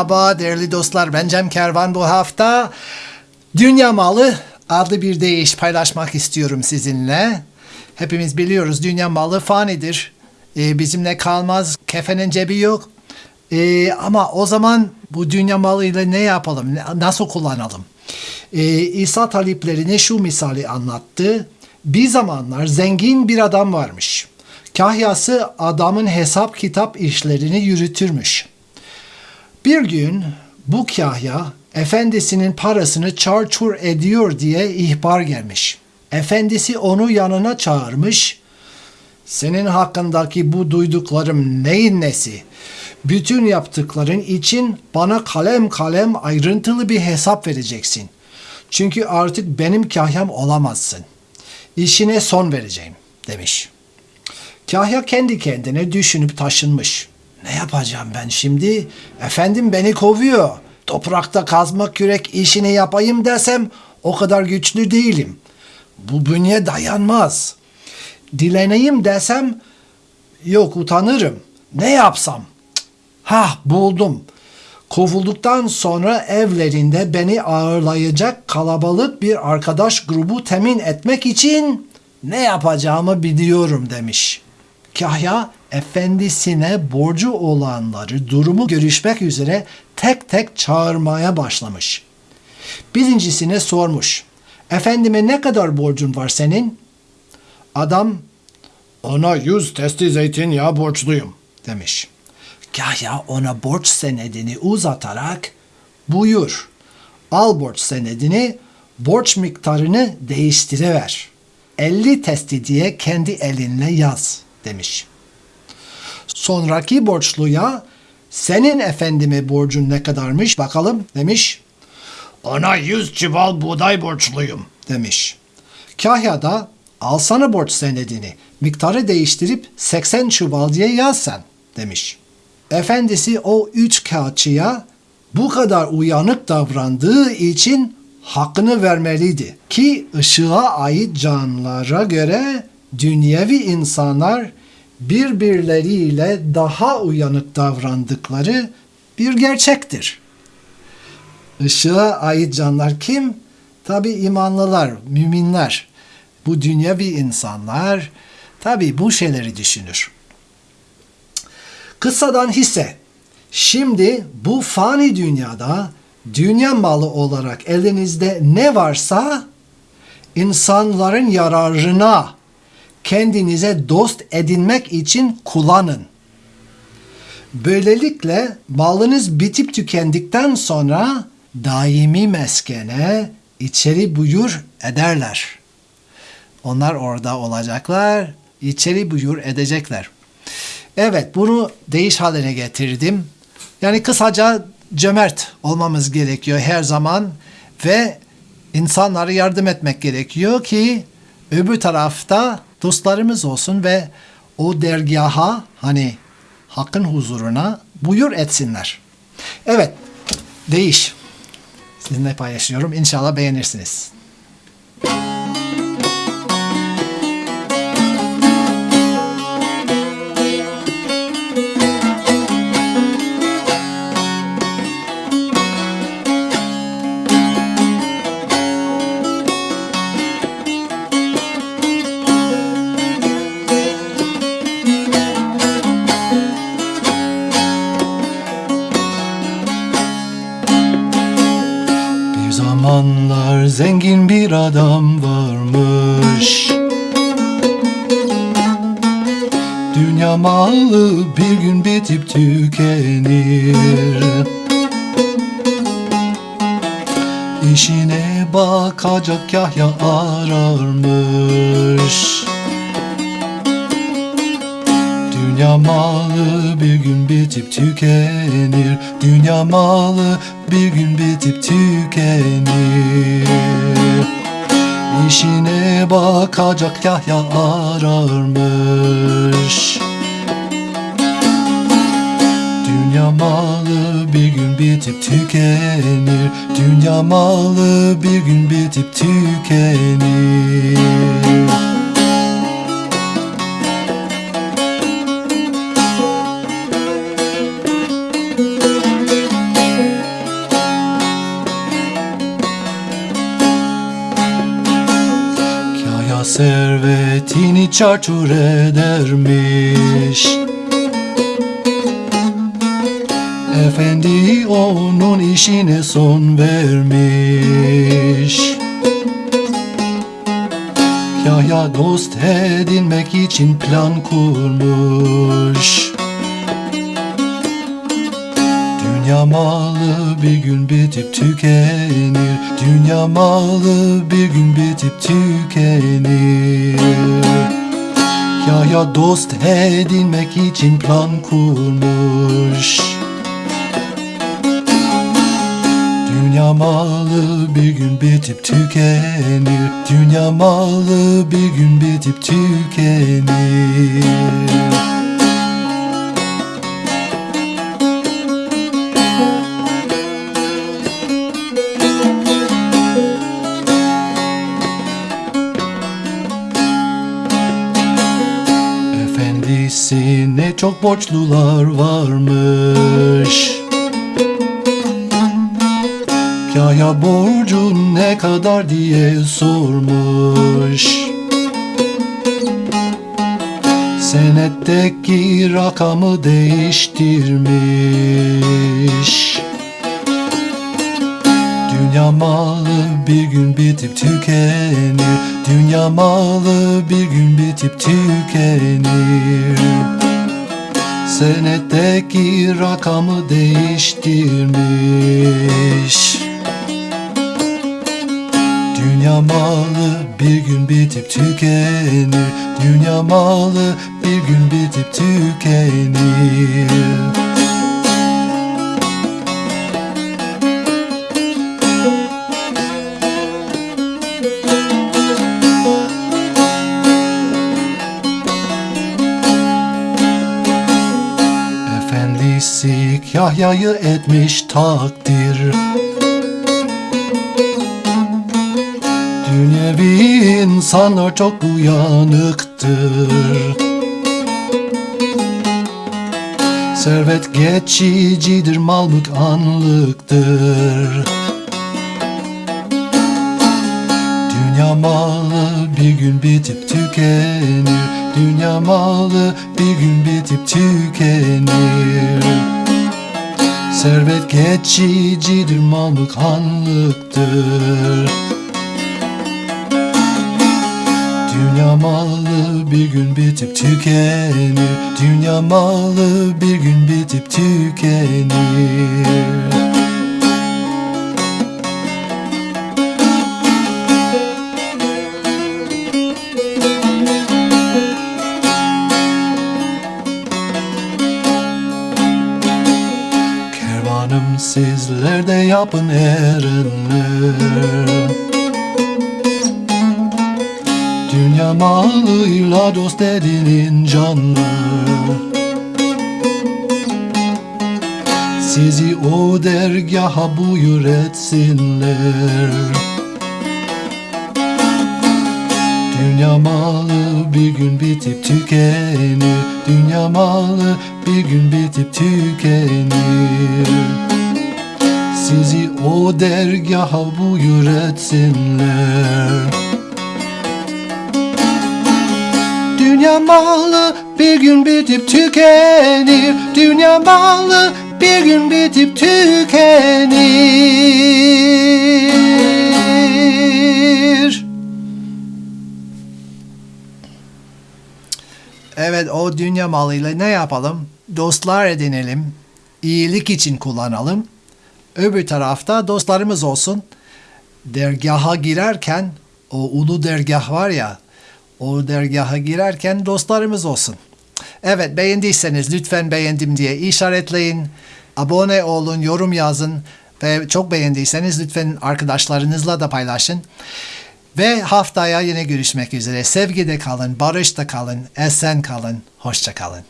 Merhaba değerli dostlar ben Cem Kervan bu hafta Dünya Malı adlı bir deyiş paylaşmak istiyorum sizinle. Hepimiz biliyoruz dünya malı fanidir. Ee, bizimle kalmaz, kefenin cebi yok. Ee, ama o zaman bu dünya malıyla ne yapalım, nasıl kullanalım? Ee, İsa taliplerine şu misali anlattı. Bir zamanlar zengin bir adam varmış. Kahyası adamın hesap kitap işlerini yürütürmüş. Bir gün bu kahya efendisinin parasını çarçur ediyor diye ihbar gelmiş. Efendisi onu yanına çağırmış. Senin hakkındaki bu duyduklarım neyin nesi? Bütün yaptıkların için bana kalem kalem ayrıntılı bir hesap vereceksin. Çünkü artık benim kahyam olamazsın. İşine son vereceğim demiş. Kahya kendi kendine düşünüp taşınmış. Ne yapacağım ben şimdi? Efendim beni kovuyor. Toprakta kazmak kürek işini yapayım desem o kadar güçlü değilim. Bu bünye dayanmaz. Dileneyim desem yok utanırım. Ne yapsam? Hah buldum. Kovulduktan sonra evlerinde beni ağırlayacak kalabalık bir arkadaş grubu temin etmek için ne yapacağımı biliyorum demiş. Kahya efendisine borcu olanları durumu görüşmek üzere tek tek çağırmaya başlamış. Birincisine sormuş. Efendime ne kadar borcun var senin? Adam ona yüz testi zeytinyağı borçluyum demiş. Kahya ona borç senedini uzatarak buyur al borç senedini borç miktarını değiştiriver. 50 testi diye kendi elinle yaz demiş. Sonraki borçluya senin efendime borcun ne kadarmış bakalım demiş. Ona yüz çuval buğday borçluyum demiş. Kahya da alsana borç senedini miktarı değiştirip 80 çuval diye yaz sen demiş. Efendisi o üç kağıtçıya bu kadar uyanık davrandığı için hakkını vermeliydi. Ki ışığa ait canlılara göre dünyevi insanlar birbirleriyle daha uyanık davrandıkları bir gerçektir. Işığa ait canlar kim? Tabi imanlılar, müminler. Bu dünyevi insanlar tabi bu şeyleri düşünür. Kıssadan hisse. Şimdi bu fani dünyada dünya malı olarak elinizde ne varsa insanların yararına kendinize dost edinmek için kullanın. Böylelikle malınız bitip tükendikten sonra daimi meskene içeri buyur ederler. Onlar orada olacaklar, içeri buyur edecekler. Evet, bunu değiş haline getirdim. Yani kısaca cömert olmamız gerekiyor her zaman ve insanlara yardım etmek gerekiyor ki öbür tarafta dostlarımız olsun ve o dergaha hani hakkın huzuruna buyur etsinler. Evet, değiş. Sizinle paylaşıyorum. İnşallah beğenirsiniz. Dünya malı bir gün bitip tükenir. İşine bakacak Yahya ararmış. Dünya malı bir gün bitip tükenir. Dünya malı bir gün bitip tükenir İşine bakacak Yahya ararmış. Dünya malı bir gün bitip tükenir. Dünya malı bir gün bitip tükenir servetini çarçur edermiş. Efendi onun işine son vermiş. Yahya dost edinmek için plan kurmuş Dünya malı bir gün bitip tükenir. Dünya malı bir gün bitip tükenir. Yahya dost edinmek için plan kurmuş. Dünya malı bir gün bitip tükenir. Dünya malı bir gün bitip tükenir çok borçlular varmış. Yahya borcun ne kadar diye sormuş. Senetteki rakamı değiştirmiş. Dünya malı bir gün bitip tükenir. Dünya malı bir gün bitip tükenir Senetteki rakamı değiştirmiş. Dünya malı bir gün bitip tükenir. Dünya malı bir gün bitip tükenir Efendisi Yahya'yı etmiş takdir. Dünyevi insanlar çok uyanıktır. Servet geçicidir, mal mülk anlıktır. Dünya malı bir gün bitip tükenir Dünya malı bir gün bitip tükenir. Servet geçicidir, mal mülk anlıktır Dünya malı bir gün bitip tükenir. Dünya malı bir gün bitip tükenir sizler de yapın erenler Dünya malıyla dost edinin canlar Sizi o dergaha buyur etsinler. Dünya malı bir gün bitip tükenir. Dünya malı bir gün bitip tükenir Sizi o dergaha buyur etsinler Dünya malı bir gün bitip tükenir Dünya malı bir gün bitip tükenir Evet o dünya malıyla ne yapalım? Dostlar edinelim. iyilik için kullanalım. Öbür tarafta dostlarımız olsun. Dergaha girerken o ulu dergah var ya o dergaha girerken dostlarımız olsun. Evet beğendiyseniz lütfen beğendim diye işaretleyin. Abone olun, yorum yazın ve çok beğendiyseniz lütfen arkadaşlarınızla da paylaşın. Ve haftaya yine görüşmek üzere. Sevgide kalın, barışta kalın, esen kalın, hoşça kalın.